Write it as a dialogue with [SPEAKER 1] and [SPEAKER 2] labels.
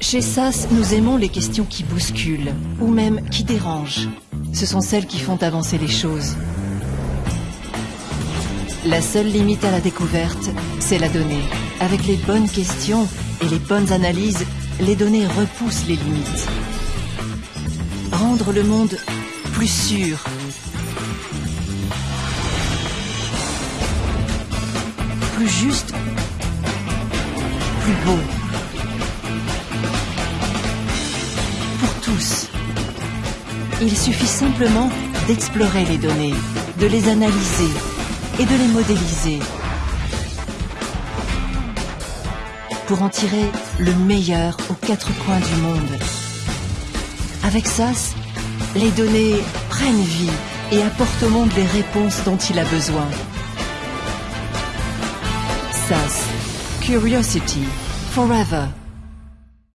[SPEAKER 1] Chez SAS, nous aimons les questions qui bousculent, ou même qui dérangent. Ce sont celles qui font avancer les choses. La seule limite à la découverte, c'est la donnée. Avec les bonnes questions et les bonnes analyses, les données repoussent les limites. Rendre le monde plus sûr, plus juste, plus beau. Il suffit simplement d'explorer les données, de les analyser et de les modéliser pour en tirer le meilleur aux quatre coins du monde. Avec SAS, les données prennent vie et apportent au monde les réponses dont il a besoin. SAS, Curiosity, Forever.